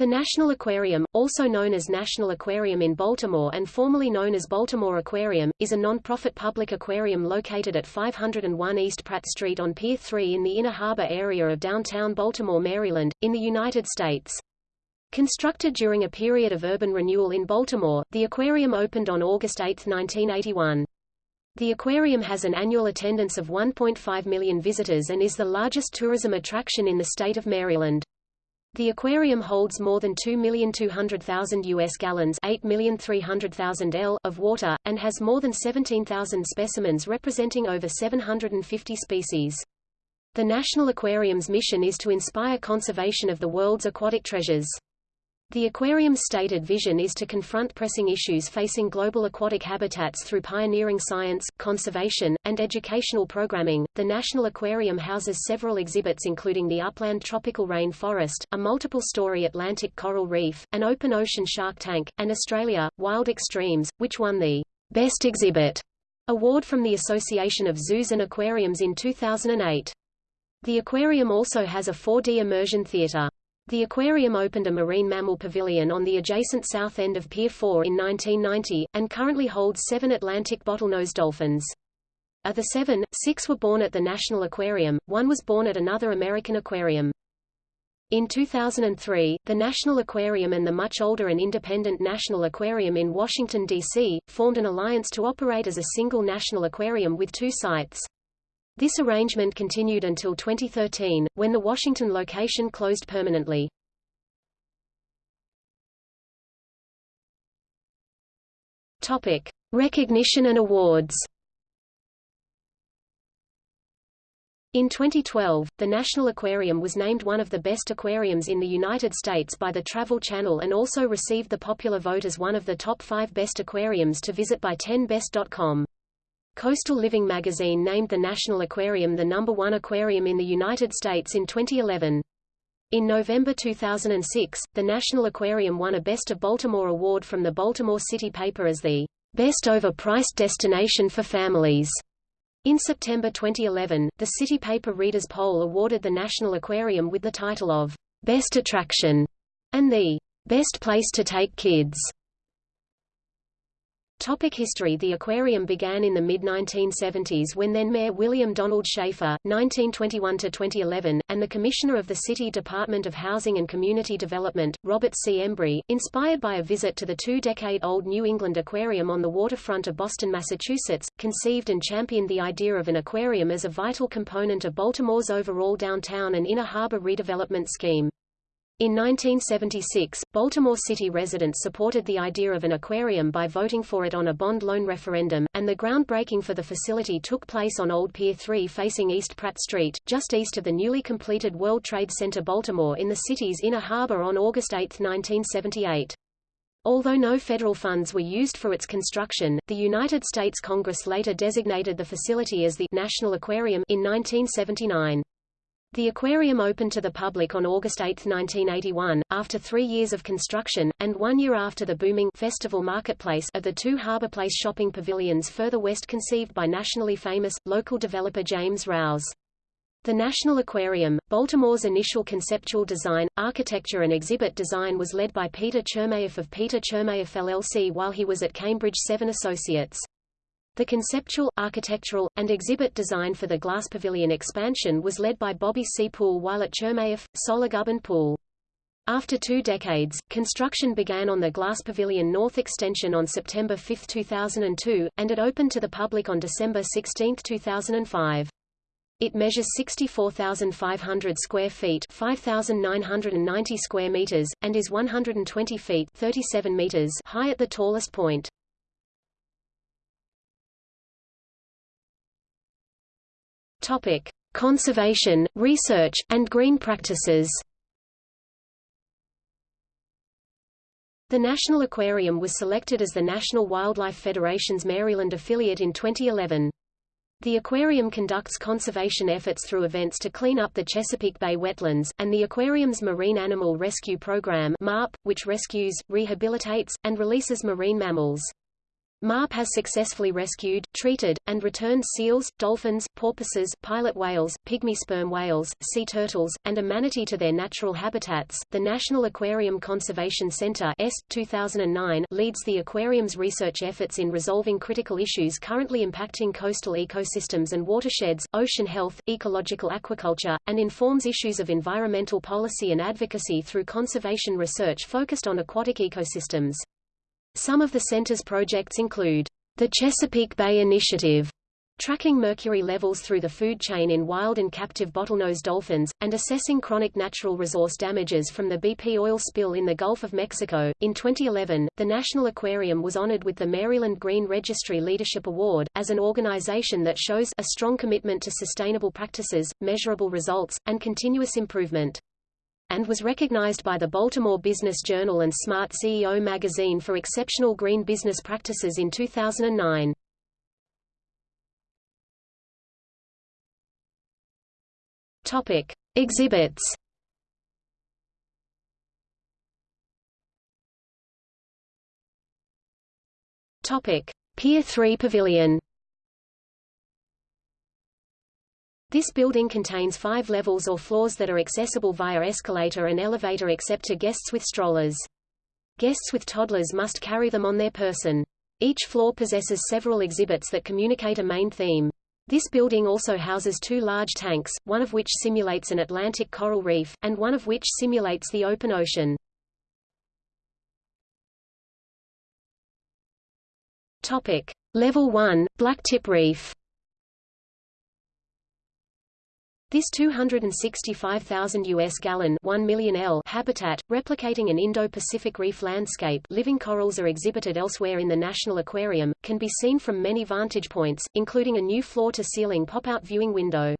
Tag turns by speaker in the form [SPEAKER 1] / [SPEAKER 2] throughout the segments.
[SPEAKER 1] The National Aquarium, also known as National Aquarium in Baltimore and formerly known as Baltimore Aquarium, is a non-profit public aquarium located at 501 East Pratt Street on Pier 3 in the Inner Harbor area of downtown Baltimore, Maryland, in the United States. Constructed during a period of urban renewal in Baltimore, the aquarium opened on August 8, 1981. The aquarium has an annual attendance of 1.5 million visitors and is the largest tourism attraction in the state of Maryland. The aquarium holds more than 2,200,000 U.S. gallons 8,300,000 L of water, and has more than 17,000 specimens representing over 750 species. The National Aquarium's mission is to inspire conservation of the world's aquatic treasures. The aquarium's stated vision is to confront pressing issues facing global aquatic habitats through pioneering science, conservation, and educational programming. The National Aquarium houses several exhibits including the upland tropical rain forest, a multiple-story Atlantic coral reef, an open ocean shark tank, and Australia, Wild Extremes, which won the Best Exhibit award from the Association of Zoos and Aquariums in 2008. The aquarium also has a 4D immersion theater. The aquarium opened a marine mammal pavilion on the adjacent south end of Pier 4 in 1990, and currently holds seven Atlantic bottlenose dolphins. Of the seven, six were born at the National Aquarium, one was born at another American aquarium. In 2003, the National Aquarium and the much older and independent National Aquarium in Washington, D.C., formed an alliance to operate as a single national aquarium with two sites. This arrangement continued until 2013, when the Washington location closed permanently. Topic: Recognition and awards. In 2012, the National Aquarium was named one of the best aquariums in the United States by the Travel Channel and also received the popular vote as one of the top five best aquariums to visit by 10best.com. Coastal Living magazine named the National Aquarium the number one aquarium in the United States in 2011. In November 2006, the National Aquarium won a Best of Baltimore award from the Baltimore City paper as the best overpriced destination for families. In September 2011, the City paper Readers Poll awarded the National Aquarium with the title of Best Attraction and the Best Place to Take Kids. Topic history The aquarium began in the mid-1970s when then-Mayor William Donald Schaefer, 1921–2011, and the Commissioner of the City Department of Housing and Community Development, Robert C. Embry, inspired by a visit to the two-decade-old New England Aquarium on the waterfront of Boston, Massachusetts, conceived and championed the idea of an aquarium as a vital component of Baltimore's overall downtown and inner harbor redevelopment scheme. In 1976, Baltimore City residents supported the idea of an aquarium by voting for it on a bond loan referendum, and the groundbreaking for the facility took place on Old Pier 3 facing East Pratt Street, just east of the newly completed World Trade Center Baltimore in the city's inner harbor on August 8, 1978. Although no federal funds were used for its construction, the United States Congress later designated the facility as the National Aquarium in 1979. The aquarium opened to the public on August 8, 1981, after three years of construction, and one year after the booming Festival Marketplace of the two Harbor Place shopping pavilions further west conceived by nationally famous, local developer James Rouse. The National Aquarium, Baltimore's initial conceptual design, architecture and exhibit design was led by Peter Chermayeff of Peter Chermayeff LLC while he was at Cambridge Seven Associates. The conceptual, architectural, and exhibit design for the Glass Pavilion expansion was led by Bobby C. Poole while at Chermayeff, Sollogub and Poole. After two decades, construction began on the Glass Pavilion North Extension on September 5, 2002, and it opened to the public on December 16, 2005. It measures 64,500 square feet 5,990 square meters, and is 120 feet 37 meters high at the tallest point. Topic: Conservation, research, and green practices. The National Aquarium was selected as the National Wildlife Federation's Maryland affiliate in 2011. The aquarium conducts conservation efforts through events to clean up the Chesapeake Bay wetlands, and the aquarium's Marine Animal Rescue Program MARP, which rescues, rehabilitates, and releases marine mammals. MARP has successfully rescued, treated, and returned seals, dolphins, porpoises, pilot whales, pygmy sperm whales, sea turtles, and a manatee to their natural habitats. The National Aquarium Conservation Center (S. 2009) leads the aquarium's research efforts in resolving critical issues currently impacting coastal ecosystems and watersheds, ocean health, ecological aquaculture, and informs issues of environmental policy and advocacy through conservation research focused on aquatic ecosystems. Some of the center's projects include the Chesapeake Bay Initiative, tracking mercury levels through the food chain in wild and captive bottlenose dolphins, and assessing chronic natural resource damages from the BP oil spill in the Gulf of Mexico. In 2011, the National Aquarium was honored with the Maryland Green Registry Leadership Award, as an organization that shows a strong commitment to sustainable practices, measurable results, and continuous improvement and was recognized by the Baltimore Business Journal and Smart CEO magazine for exceptional green business practices in 2009. Topic: Exhibits. Topic: Pier 3 Pavilion. This building contains five levels or floors that are accessible via escalator and elevator except to guests with strollers. Guests with toddlers must carry them on their person. Each floor possesses several exhibits that communicate a main theme. This building also houses two large tanks, one of which simulates an Atlantic coral reef, and one of which simulates the open ocean. Topic. Level 1, Blacktip Reef This 265,000 US gallon 1 million L habitat, replicating an Indo-Pacific reef landscape living corals are exhibited elsewhere in the National Aquarium, can be seen from many vantage points, including a new floor-to-ceiling pop-out viewing window.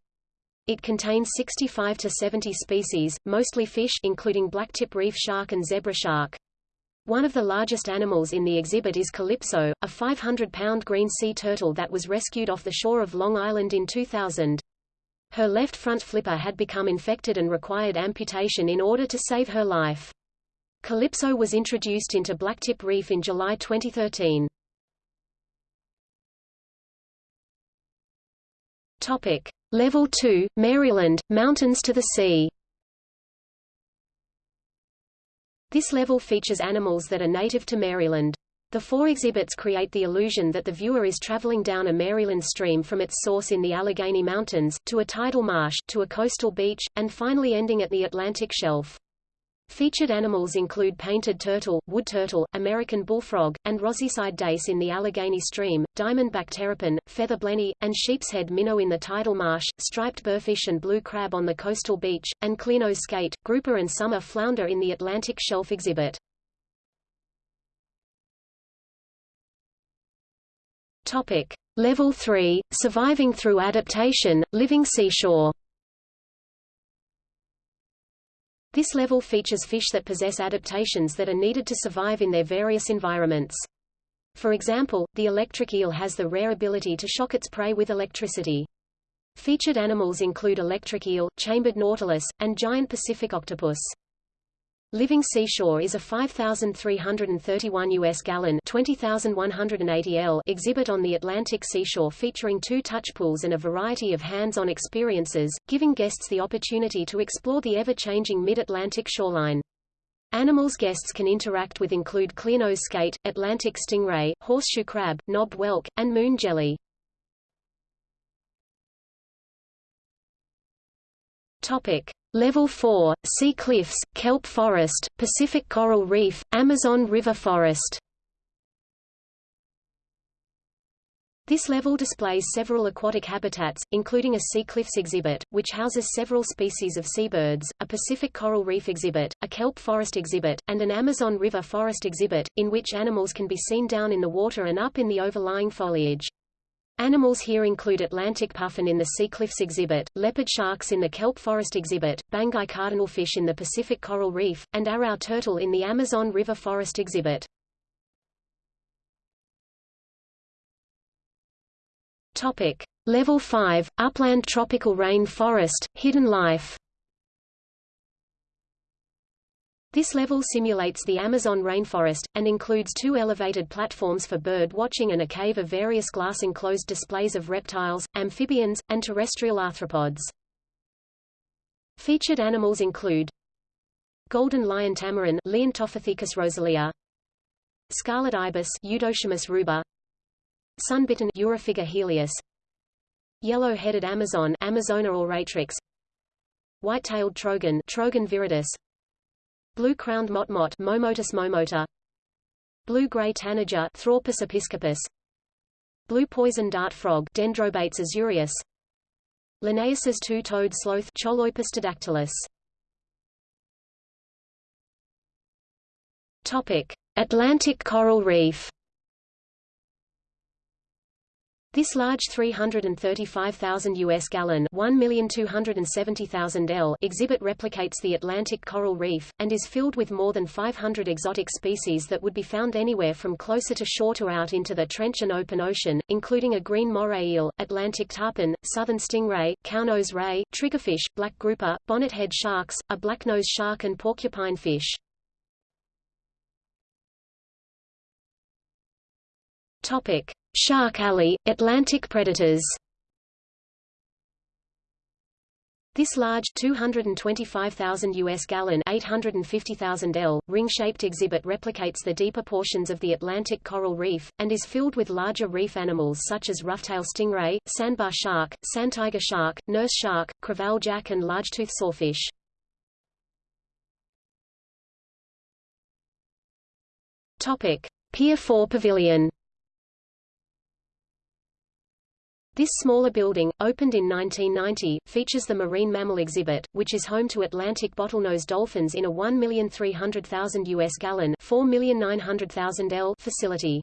[SPEAKER 1] It contains 65 to 70 species, mostly fish including blacktip reef shark and zebra shark. One of the largest animals in the exhibit is Calypso, a 500-pound green sea turtle that was rescued off the shore of Long Island in 2000. Her left front flipper had become infected and required amputation in order to save her life. Calypso was introduced into Blacktip Reef in July 2013. Topic. Level 2, Maryland, Mountains to the Sea This level features animals that are native to Maryland. The four exhibits create the illusion that the viewer is traveling down a Maryland stream from its source in the Allegheny Mountains, to a tidal marsh, to a coastal beach, and finally ending at the Atlantic shelf. Featured animals include painted turtle, wood turtle, American bullfrog, and rosyside dace in the Allegheny stream, diamondback terrapin, feather blenny, and sheepshead minnow in the tidal marsh, striped burrfish and blue crab on the coastal beach, and clearnose skate, grouper and summer flounder in the Atlantic shelf exhibit. Topic: Level 3: Surviving through adaptation, living seashore. This level features fish that possess adaptations that are needed to survive in their various environments. For example, the electric eel has the rare ability to shock its prey with electricity. Featured animals include electric eel, chambered nautilus, and giant Pacific octopus. Living Seashore is a 5,331 US gallon 20,180 L exhibit on the Atlantic seashore featuring two touch pools and a variety of hands-on experiences, giving guests the opportunity to explore the ever-changing mid-Atlantic shoreline. Animals guests can interact with include clearnose skate, Atlantic stingray, horseshoe crab, knobbed whelk, and moon jelly. Topic: Level 4, Sea Cliffs, Kelp Forest, Pacific Coral Reef, Amazon River Forest. This level displays several aquatic habitats, including a sea cliffs exhibit, which houses several species of seabirds, a Pacific coral reef exhibit, a kelp forest exhibit, and an Amazon River forest exhibit, in which animals can be seen down in the water and up in the overlying foliage. Animals here include Atlantic puffin in the Sea Cliffs exhibit, leopard sharks in the kelp forest exhibit, Banggai cardinalfish in the Pacific coral reef, and arrau turtle in the Amazon River forest exhibit. Topic: Level 5, Upland Tropical Rain Forest, Hidden Life This level simulates the Amazon rainforest, and includes two elevated platforms for bird watching and a cave of various glass-enclosed displays of reptiles, amphibians, and terrestrial arthropods. Featured animals include Golden lion tamarin Leontopithecus rosalia, Scarlet ibis Eudocimus ruber, Sunbittern Eurypyga helias, Yellow-headed Amazon Amazona oratrix, White-tailed trogon Trogon viridis, Blue-crowned motmot Momotus momota, Blue-gray tanager Thraupis episcopus, Blue poison dart frog Dendrobates azureus, Linnaeus's two-toed sloth Choloepus didactylus. Topic: Atlantic coral reef. This large 335,000 US gallon 1,270,000 L exhibit replicates the Atlantic coral reef, and is filled with more than 500 exotic species that would be found anywhere from closer to shore to out into the trench and open ocean, including a green moray eel, Atlantic tarpon, southern stingray, cownose ray, triggerfish, black grouper, bonnethead sharks, a blacknose shark and porcupine fish. Topic. Shark Alley, Atlantic predators This large 225,000 US gallon 850,000 L ring-shaped exhibit replicates the deeper portions of the Atlantic coral reef and is filled with larger reef animals such as roughtail stingray, sandbar shark, sand tiger shark, nurse shark, crevalle jack and largetooth sawfish. Topic: Pier 4 Pavilion This smaller building, opened in 1990, features the Marine Mammal Exhibit, which is home to Atlantic bottlenose dolphins in a 1,300,000 US gallon 4,900,000 L facility.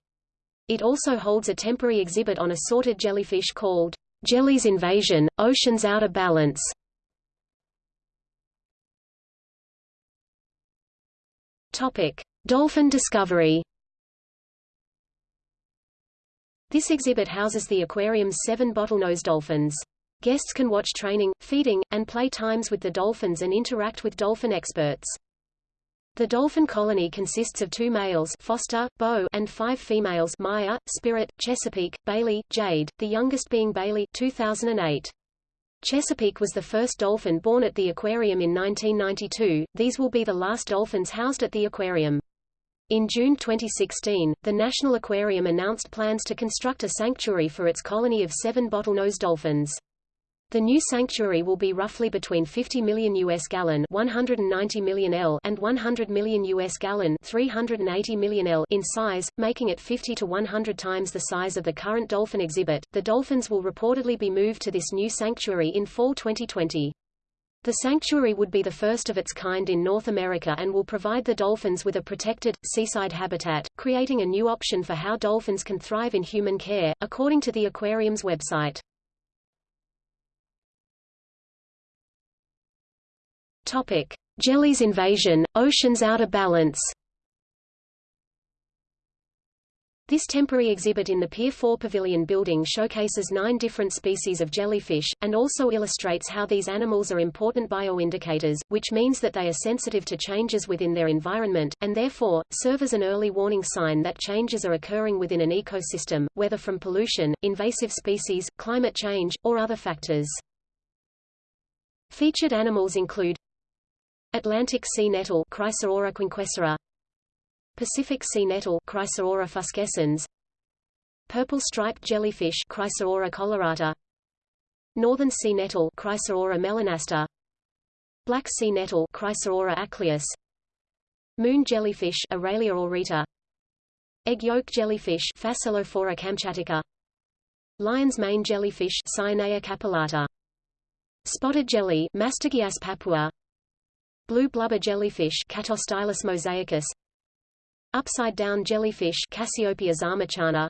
[SPEAKER 1] It also holds a temporary exhibit on assorted jellyfish called Jelly's Invasion, Ocean's Out of Balance. Topic: Dolphin discovery. This exhibit houses the aquarium's seven bottlenose dolphins. Guests can watch training, feeding, and play times with the dolphins and interact with dolphin experts. The dolphin colony consists of two males Foster, Bo, and five females Maya, Spirit, Chesapeake, Bailey, Jade, the youngest being Bailey 2008. Chesapeake was the first dolphin born at the aquarium in 1992, these will be the last dolphins housed at the aquarium. In June 2016, the National Aquarium announced plans to construct a sanctuary for its colony of seven bottlenose dolphins. The new sanctuary will be roughly between 50 million US gallon 190 million L and 100 million US gallon 380 million L in size, making it 50 to 100 times the size of the current dolphin exhibit. The dolphins will reportedly be moved to this new sanctuary in fall 2020. The sanctuary would be the first of its kind in North America and will provide the dolphins with a protected, seaside habitat, creating a new option for how dolphins can thrive in human care, according to the aquarium's website. Topic. Jelly's invasion, ocean's out of balance This temporary exhibit in the Pier 4 Pavilion building showcases nine different species of jellyfish, and also illustrates how these animals are important bioindicators, which means that they are sensitive to changes within their environment, and therefore, serve as an early warning sign that changes are occurring within an ecosystem, whether from pollution, invasive species, climate change, or other factors. Featured animals include Atlantic sea nettle Pacific sea nettle Chrysaora fuscescens. Purple striped jellyfish Chrysaora colorata. Northern sea nettle Chrysaora melanaster Black sea nettle Chrysaora achlyos. Moon jellyfish Aurelia aurita. Egg yolk jellyfish Phacelophora kamchatica Lion's mane jellyfish Cyanea capillata. Spotted jelly Mastigias papua. Blue blubber jellyfish Catostylus mosaicus Upside-down jellyfish Cassiopea xamachana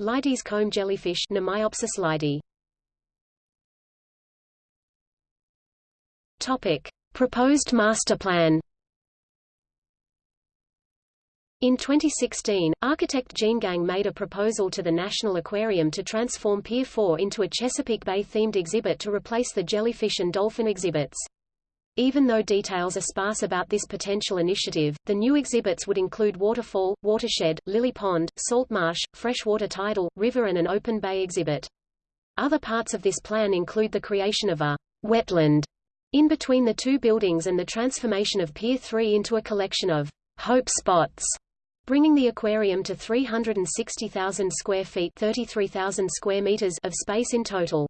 [SPEAKER 1] Leides comb jellyfish Mnemiopsis leidyi Topic. Proposed master plan in 2016, architect Jeanne Gang made a proposal to the National Aquarium to transform Pier 4 into a Chesapeake Bay-themed exhibit to replace the jellyfish and dolphin exhibits. Even though details are sparse about this potential initiative, the new exhibits would include waterfall, watershed, lily pond, salt marsh, freshwater tidal, river and an open bay exhibit. Other parts of this plan include the creation of a wetland in between the two buildings and the transformation of Pier 3 into a collection of hope spots, bringing the aquarium to 360,000 square feet 33,000 square meters of space in total.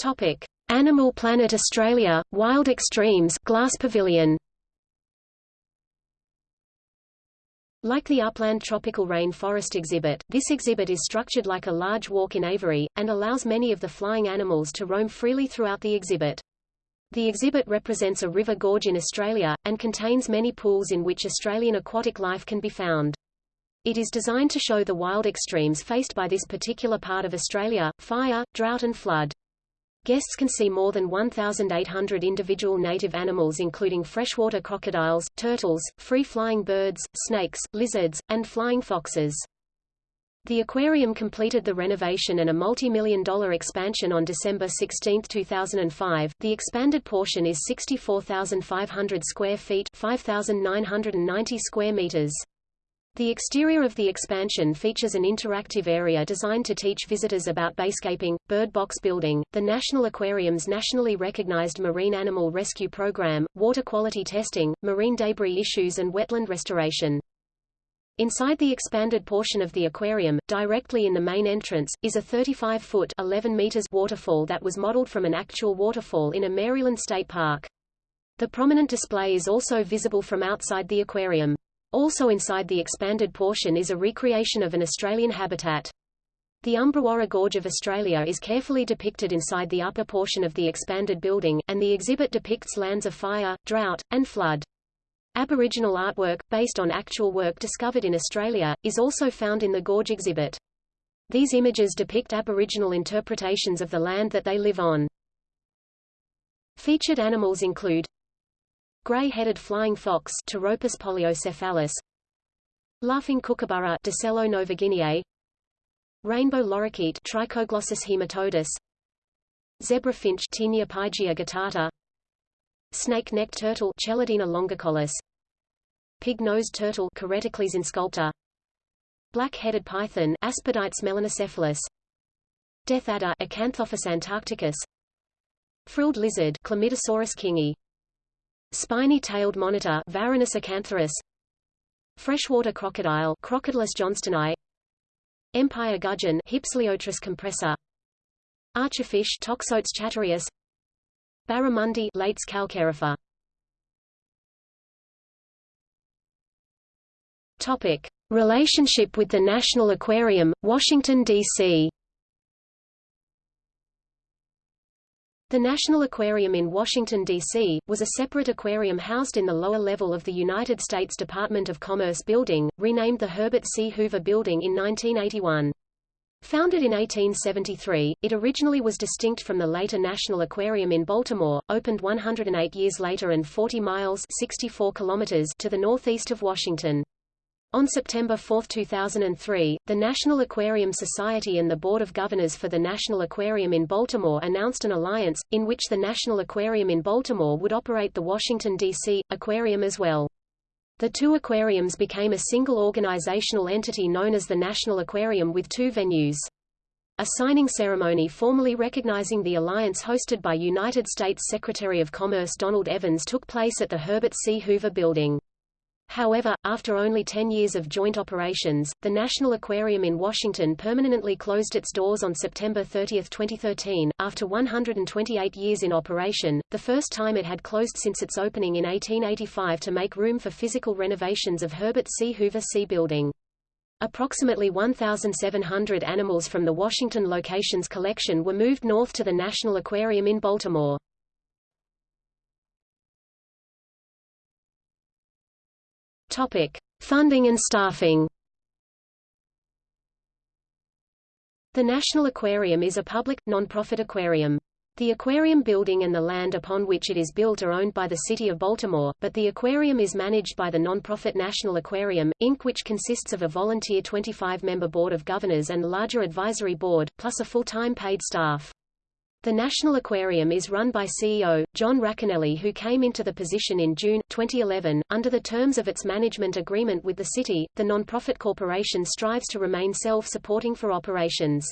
[SPEAKER 1] Topic: Animal Planet Australia, Wild Extremes, Glass Pavilion. Like the Upland Tropical rainforest exhibit, this exhibit is structured like a large walk in aviary, and allows many of the flying animals to roam freely throughout the exhibit. The exhibit represents a river gorge in Australia, and contains many pools in which Australian aquatic life can be found. It is designed to show the wild extremes faced by this particular part of Australia, fire, drought and flood. Guests can see more than 1,800 individual native animals including freshwater crocodiles, turtles, free-flying birds, snakes, lizards, and flying foxes. The aquarium completed the renovation and a multi-million dollar expansion on December 16, 2005. The expanded portion is 64,500 square feet, 5,990 square meters. The exterior of the expansion features an interactive area designed to teach visitors about bayscaping, bird box building, the National Aquarium's nationally recognized marine animal rescue program, water quality testing, marine debris issues and wetland restoration. Inside the expanded portion of the aquarium, directly in the main entrance, is a 35-foot (11 meters) waterfall that was modeled from an actual waterfall in a Maryland state park. The prominent display is also visible from outside the aquarium. Also inside the expanded portion is a recreation of an Australian habitat. The Umbrawarra Gorge of Australia is carefully depicted inside the upper portion of the expanded building, and the exhibit depicts lands of fire, drought, and flood. Aboriginal artwork, based on actual work discovered in Australia, is also found in the Gorge exhibit. These images depict Aboriginal interpretations of the land that they live on. Featured animals include Gray-headed flying fox Pteropus poliocephalus Laughing kookaburra Dacelo novaguineae Rainbow lorikeet Trichoglossus haematodus Zebra finch Taeniopygia guttata Snake-necked turtle Chelodina longicollis Pig-nosed turtle Carettochelys insculpta Black-headed python Aspidites melanocephalus Death adder Acanthophis antarcticus Frilled lizard Chlamydosaurus kingi Spiny-tailed monitor Varanus acanthurus Freshwater crocodile Crocodylus johnstoni Empire gudgeon Hypseleotris compressor Archerfish Toxotes chatareus Barramundi Lates calcarifer Topic Relationship with the National Aquarium, Washington, D.C. The National Aquarium in Washington, D.C., was a separate aquarium housed in the lower level of the United States Department of Commerce building, renamed the Herbert C. Hoover Building in 1981. Founded in 1873, it originally was distinct from the later National Aquarium in Baltimore, opened 108 years later and 40 miles 64 kilometers to the northeast of Washington. On September 4, 2003, the National Aquarium Society and the Board of Governors for the National Aquarium in Baltimore announced an alliance, in which the National Aquarium in Baltimore would operate the Washington, D.C., aquarium as well. The two aquariums became a single organizational entity known as the National Aquarium with two venues. A signing ceremony formally recognizing the alliance hosted by United States Secretary of Commerce Donald Evans took place at the Herbert C. Hoover Building. However, after only 10 years of joint operations, the National Aquarium in Washington permanently closed its doors on September 30, 2013, after 128 years in operation, the first time it had closed since its opening in 1885 to make room for physical renovations of Herbert C. Hoover Sea Building. Approximately 1,700 animals from the Washington location's collection were moved north to the National Aquarium in Baltimore. Topic: Funding and staffing. The National Aquarium is a public, non-profit aquarium. The aquarium building and the land upon which it is built are owned by the City of Baltimore, but the aquarium is managed by the non-profit National Aquarium, Inc. which consists of a volunteer 25-member board of governors and larger advisory board, plus a full-time paid staff. The National Aquarium is run by CEO, John Racanelli who came into the position in June, 2011. Under the terms of its management agreement with the city, the non-profit corporation strives to remain self-supporting for operations.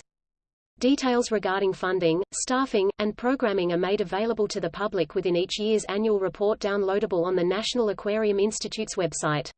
[SPEAKER 1] Details regarding funding, staffing, and programming are made available to the public within each year's annual report downloadable on the National Aquarium Institute's website.